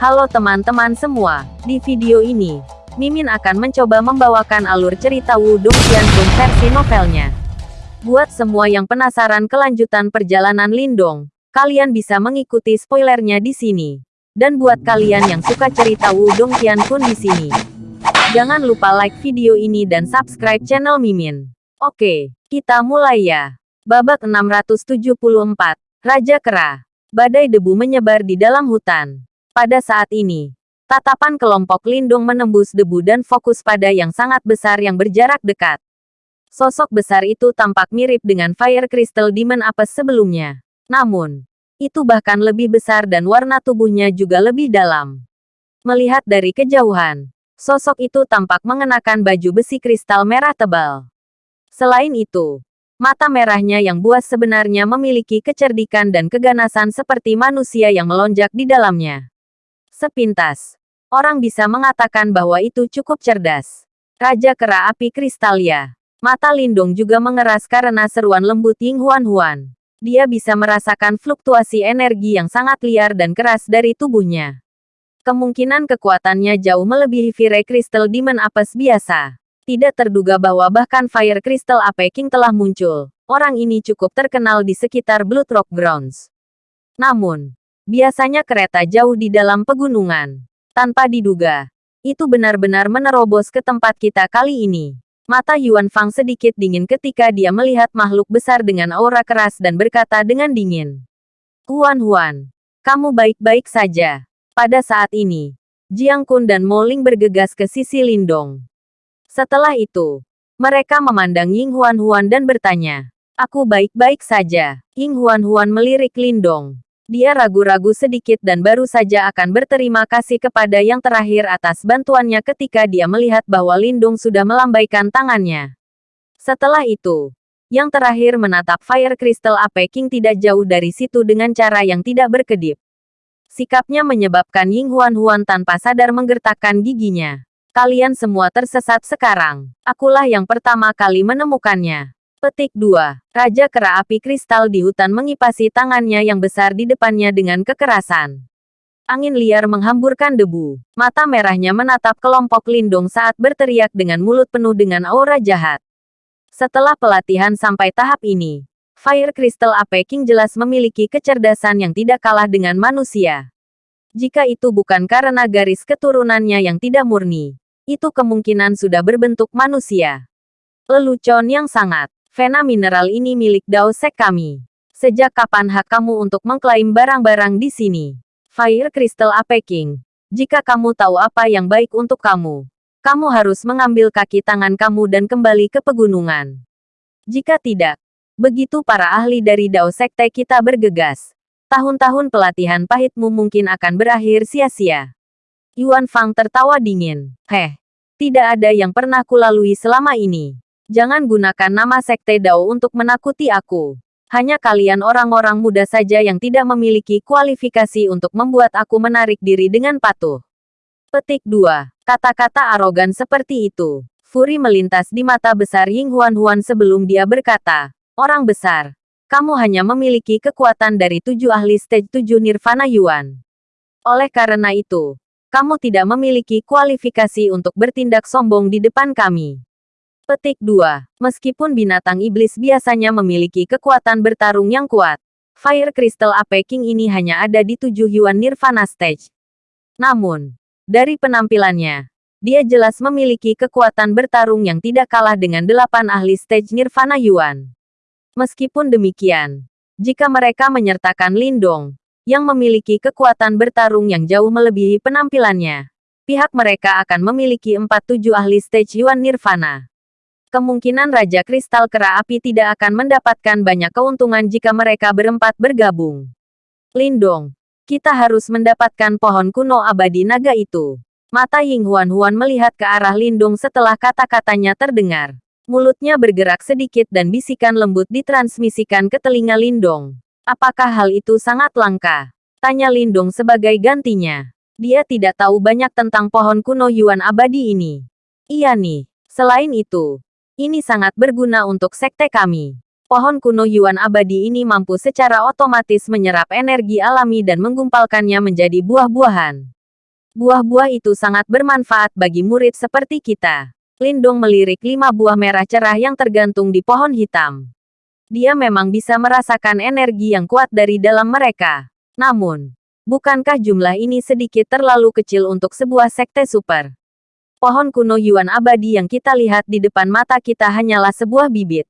Halo teman-teman semua, di video ini, Mimin akan mencoba membawakan alur cerita Wudong Qianfeng versi novelnya. Buat semua yang penasaran kelanjutan perjalanan Lindong, kalian bisa mengikuti spoilernya di sini. Dan buat kalian yang suka cerita Wudong Qianfeng di sini, jangan lupa like video ini dan subscribe channel Mimin. Oke, kita mulai ya. Babak 674, Raja Kera. Badai debu menyebar di dalam hutan. Pada saat ini, tatapan kelompok Lindung menembus debu dan fokus pada yang sangat besar yang berjarak dekat. Sosok besar itu tampak mirip dengan Fire Crystal Demon Apes sebelumnya. Namun, itu bahkan lebih besar dan warna tubuhnya juga lebih dalam. Melihat dari kejauhan, sosok itu tampak mengenakan baju besi kristal merah tebal. Selain itu, mata merahnya yang buas sebenarnya memiliki kecerdikan dan keganasan seperti manusia yang melonjak di dalamnya. Sepintas, orang bisa mengatakan bahwa itu cukup cerdas. Raja Kera Api Kristalia. Mata Lindung juga mengeras karena seruan lembut Ying Huan Huan. Dia bisa merasakan fluktuasi energi yang sangat liar dan keras dari tubuhnya. Kemungkinan kekuatannya jauh melebihi Fire Crystal Demon Apes biasa. Tidak terduga bahwa bahkan Fire Crystal Ape King telah muncul. Orang ini cukup terkenal di sekitar Blood Rock Grounds. Namun, Biasanya kereta jauh di dalam pegunungan. Tanpa diduga, itu benar-benar menerobos ke tempat kita kali ini. Mata Yuan Fang sedikit dingin ketika dia melihat makhluk besar dengan aura keras dan berkata dengan dingin. Huan Huan, kamu baik-baik saja. Pada saat ini, Jiang Kun dan Mo Ling bergegas ke sisi Lindong. Setelah itu, mereka memandang Ying Huan Huan dan bertanya, Aku baik-baik saja. Ying Huan Huan melirik Lindong. Dia ragu-ragu sedikit dan baru saja akan berterima kasih kepada yang terakhir atas bantuannya ketika dia melihat bahwa Lindung sudah melambaikan tangannya. Setelah itu, yang terakhir menatap Fire Crystal Ape King tidak jauh dari situ dengan cara yang tidak berkedip. Sikapnya menyebabkan Ying Huan Huan tanpa sadar menggertakkan giginya. Kalian semua tersesat sekarang. Akulah yang pertama kali menemukannya. Petik 2. Raja Kera Api Kristal di hutan mengipasi tangannya yang besar di depannya dengan kekerasan. Angin liar menghamburkan debu. Mata merahnya menatap kelompok lindung saat berteriak dengan mulut penuh dengan aura jahat. Setelah pelatihan sampai tahap ini, Fire Crystal Ape King jelas memiliki kecerdasan yang tidak kalah dengan manusia. Jika itu bukan karena garis keturunannya yang tidak murni, itu kemungkinan sudah berbentuk manusia. Lelucon yang sangat Vena mineral ini milik Dao Sek kami. Sejak kapan hak kamu untuk mengklaim barang-barang di sini? Fire Crystal Ape King. Jika kamu tahu apa yang baik untuk kamu, kamu harus mengambil kaki tangan kamu dan kembali ke pegunungan. Jika tidak, begitu para ahli dari Dao Sekte kita bergegas. Tahun-tahun pelatihan pahitmu mungkin akan berakhir sia-sia. Yuan Fang tertawa dingin. Heh, tidak ada yang pernah kulalui selama ini. Jangan gunakan nama Sekte Dao untuk menakuti aku. Hanya kalian orang-orang muda saja yang tidak memiliki kualifikasi untuk membuat aku menarik diri dengan patuh. Petik 2. Kata-kata arogan seperti itu. Furi melintas di mata besar Ying Huan Huan sebelum dia berkata, Orang besar, kamu hanya memiliki kekuatan dari tujuh ahli stage tujuh Nirvana Yuan. Oleh karena itu, kamu tidak memiliki kualifikasi untuk bertindak sombong di depan kami. Petik 2. Meskipun binatang iblis biasanya memiliki kekuatan bertarung yang kuat, Fire Crystal Ape King ini hanya ada di tujuh Yuan Nirvana Stage. Namun, dari penampilannya, dia jelas memiliki kekuatan bertarung yang tidak kalah dengan delapan ahli stage Nirvana Yuan. Meskipun demikian, jika mereka menyertakan Lindong, yang memiliki kekuatan bertarung yang jauh melebihi penampilannya, pihak mereka akan memiliki empat tujuh ahli stage Yuan Nirvana kemungkinan Raja Kristal Kera Api tidak akan mendapatkan banyak keuntungan jika mereka berempat bergabung. Lindong, kita harus mendapatkan pohon kuno abadi naga itu. Mata Ying Huan Huan melihat ke arah Lindong setelah kata-katanya terdengar. Mulutnya bergerak sedikit dan bisikan lembut ditransmisikan ke telinga Lindong. Apakah hal itu sangat langka? Tanya Lindong sebagai gantinya. Dia tidak tahu banyak tentang pohon kuno Yuan abadi ini. Iya nih. Selain itu, ini sangat berguna untuk sekte kami. Pohon kuno Yuan abadi ini mampu secara otomatis menyerap energi alami dan menggumpalkannya menjadi buah-buahan. Buah-buah itu sangat bermanfaat bagi murid seperti kita. Lindong melirik lima buah merah cerah yang tergantung di pohon hitam. Dia memang bisa merasakan energi yang kuat dari dalam mereka. Namun, bukankah jumlah ini sedikit terlalu kecil untuk sebuah sekte super? Pohon kuno Yuan abadi yang kita lihat di depan mata kita hanyalah sebuah bibit.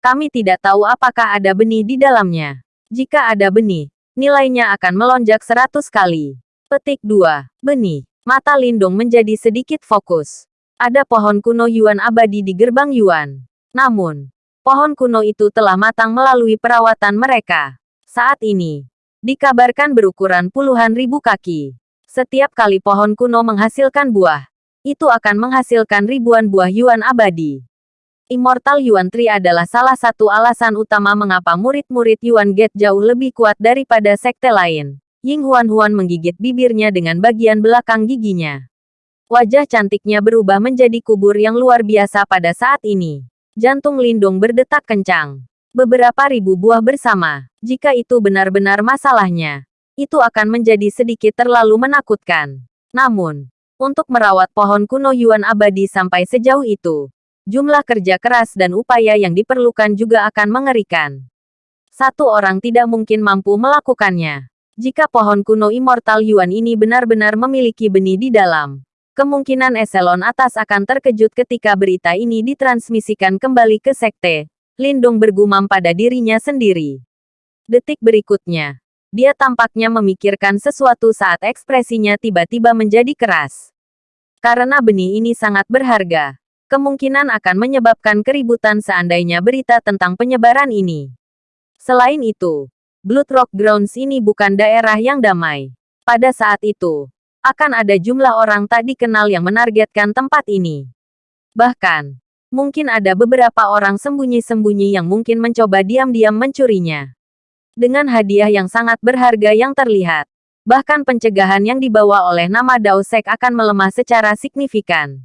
Kami tidak tahu apakah ada benih di dalamnya. Jika ada benih, nilainya akan melonjak 100 kali. Petik 2. Benih. Mata Lindung menjadi sedikit fokus. Ada pohon kuno Yuan abadi di gerbang Yuan. Namun, pohon kuno itu telah matang melalui perawatan mereka. Saat ini, dikabarkan berukuran puluhan ribu kaki. Setiap kali pohon kuno menghasilkan buah, itu akan menghasilkan ribuan buah Yuan abadi. Immortal Yuan Tree adalah salah satu alasan utama mengapa murid-murid Yuan Gate jauh lebih kuat daripada sekte lain. Ying Huan Huan menggigit bibirnya dengan bagian belakang giginya. Wajah cantiknya berubah menjadi kubur yang luar biasa pada saat ini. Jantung Lindung berdetak kencang. Beberapa ribu buah bersama. Jika itu benar-benar masalahnya, itu akan menjadi sedikit terlalu menakutkan. Namun, untuk merawat pohon kuno Yuan abadi sampai sejauh itu, jumlah kerja keras dan upaya yang diperlukan juga akan mengerikan. Satu orang tidak mungkin mampu melakukannya. Jika pohon kuno Immortal Yuan ini benar-benar memiliki benih di dalam, kemungkinan eselon atas akan terkejut ketika berita ini ditransmisikan kembali ke sekte. Lindung bergumam pada dirinya sendiri. Detik berikutnya, dia tampaknya memikirkan sesuatu saat ekspresinya tiba-tiba menjadi keras. Karena benih ini sangat berharga, kemungkinan akan menyebabkan keributan seandainya berita tentang penyebaran ini. Selain itu, Blood Rock Grounds ini bukan daerah yang damai. Pada saat itu, akan ada jumlah orang tak dikenal yang menargetkan tempat ini. Bahkan, mungkin ada beberapa orang sembunyi-sembunyi yang mungkin mencoba diam-diam mencurinya. Dengan hadiah yang sangat berharga yang terlihat, bahkan pencegahan yang dibawa oleh nama Daosek akan melemah secara signifikan.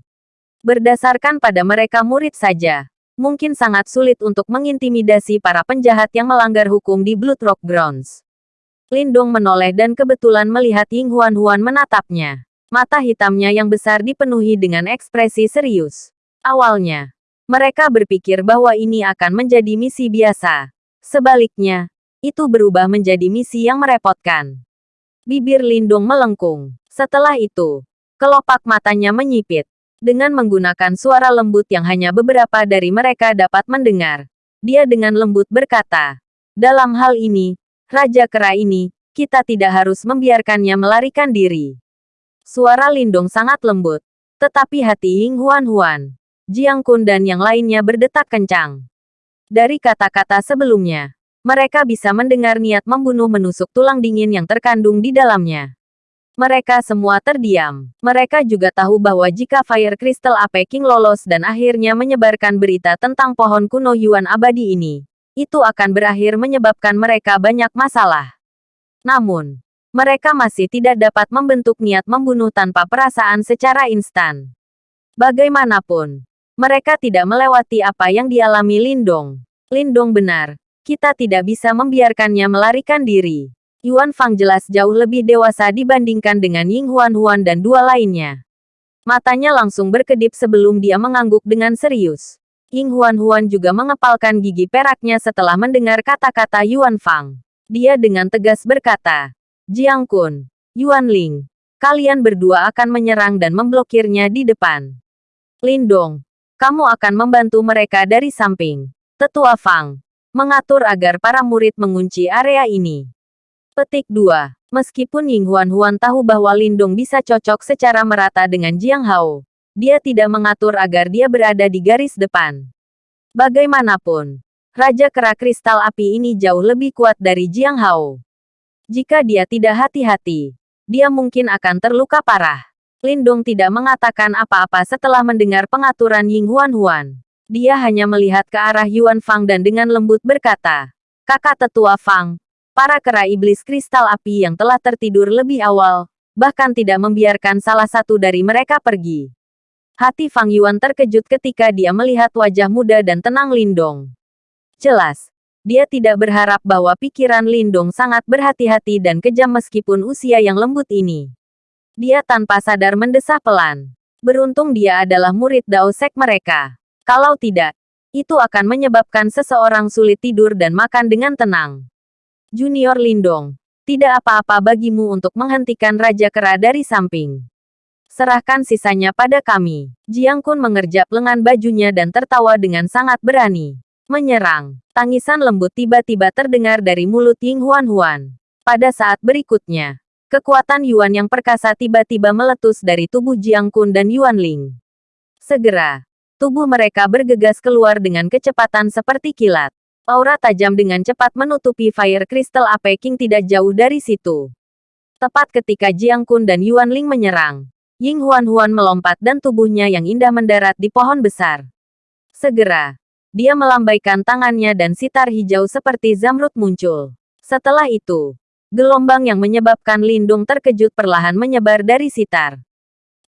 Berdasarkan pada mereka murid saja, mungkin sangat sulit untuk mengintimidasi para penjahat yang melanggar hukum di Blood Rock Grounds. Lindong menoleh dan kebetulan melihat Ying Huan Huan menatapnya. Mata hitamnya yang besar dipenuhi dengan ekspresi serius. Awalnya, mereka berpikir bahwa ini akan menjadi misi biasa. Sebaliknya, itu berubah menjadi misi yang merepotkan. Bibir Lindung melengkung. Setelah itu, kelopak matanya menyipit. Dengan menggunakan suara lembut yang hanya beberapa dari mereka dapat mendengar. Dia dengan lembut berkata, dalam hal ini, Raja Kera ini, kita tidak harus membiarkannya melarikan diri. Suara Lindung sangat lembut. Tetapi hati Ying Huan Huan, Jiang Kun dan yang lainnya berdetak kencang. Dari kata-kata sebelumnya, mereka bisa mendengar niat membunuh menusuk tulang dingin yang terkandung di dalamnya. Mereka semua terdiam. Mereka juga tahu bahwa jika Fire Crystal Ape King lolos dan akhirnya menyebarkan berita tentang pohon kuno Yuan abadi ini, itu akan berakhir menyebabkan mereka banyak masalah. Namun, mereka masih tidak dapat membentuk niat membunuh tanpa perasaan secara instan. Bagaimanapun, mereka tidak melewati apa yang dialami Lindong. Lindong benar, kita tidak bisa membiarkannya melarikan diri. Yuan Fang jelas jauh lebih dewasa dibandingkan dengan Ying Huan Huan dan dua lainnya. Matanya langsung berkedip sebelum dia mengangguk dengan serius. Ying Huan Huan juga mengepalkan gigi peraknya setelah mendengar kata-kata Yuan Fang. Dia dengan tegas berkata, Jiang Kun, Yuan Ling, kalian berdua akan menyerang dan memblokirnya di depan. Lindong, kamu akan membantu mereka dari samping. Tetua Fang, mengatur agar para murid mengunci area ini. Petik 2. Meskipun Ying Huan Huan tahu bahwa Lindong bisa cocok secara merata dengan Jiang Hao, dia tidak mengatur agar dia berada di garis depan. Bagaimanapun, Raja Kera Kristal Api ini jauh lebih kuat dari Jiang Hao. Jika dia tidak hati-hati, dia mungkin akan terluka parah. Lindong tidak mengatakan apa-apa setelah mendengar pengaturan Ying Huan Huan. Dia hanya melihat ke arah Yuan Fang dan dengan lembut berkata, Kakak tetua Fang, para kera iblis kristal api yang telah tertidur lebih awal, bahkan tidak membiarkan salah satu dari mereka pergi. Hati Fang Yuan terkejut ketika dia melihat wajah muda dan tenang Lindong. Jelas, dia tidak berharap bahwa pikiran Lindong sangat berhati-hati dan kejam meskipun usia yang lembut ini. Dia tanpa sadar mendesah pelan. Beruntung dia adalah murid Dao Sek mereka. Kalau tidak, itu akan menyebabkan seseorang sulit tidur dan makan dengan tenang. Junior Lindong, tidak apa-apa bagimu untuk menghentikan Raja Kera dari samping. Serahkan sisanya pada kami. Jiang Kun mengerjap lengan bajunya dan tertawa dengan sangat berani. Menyerang. Tangisan lembut tiba-tiba terdengar dari mulut Ying Huan Huan. Pada saat berikutnya, kekuatan Yuan yang perkasa tiba-tiba meletus dari tubuh Jiang Kun dan Yuan Ling. Segera, tubuh mereka bergegas keluar dengan kecepatan seperti kilat. Aura tajam dengan cepat menutupi Fire Crystal Ape King tidak jauh dari situ. Tepat ketika Jiang Kun dan Yuan Ling menyerang, Ying Huan Huan melompat dan tubuhnya yang indah mendarat di pohon besar. Segera, dia melambaikan tangannya dan sitar hijau seperti zamrud muncul. Setelah itu, gelombang yang menyebabkan lindung terkejut perlahan menyebar dari sitar.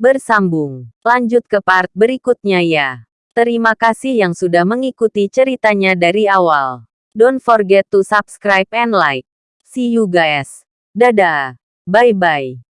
Bersambung. Lanjut ke part berikutnya ya. Terima kasih yang sudah mengikuti ceritanya dari awal. Don't forget to subscribe and like. See you guys. Dadah. Bye-bye.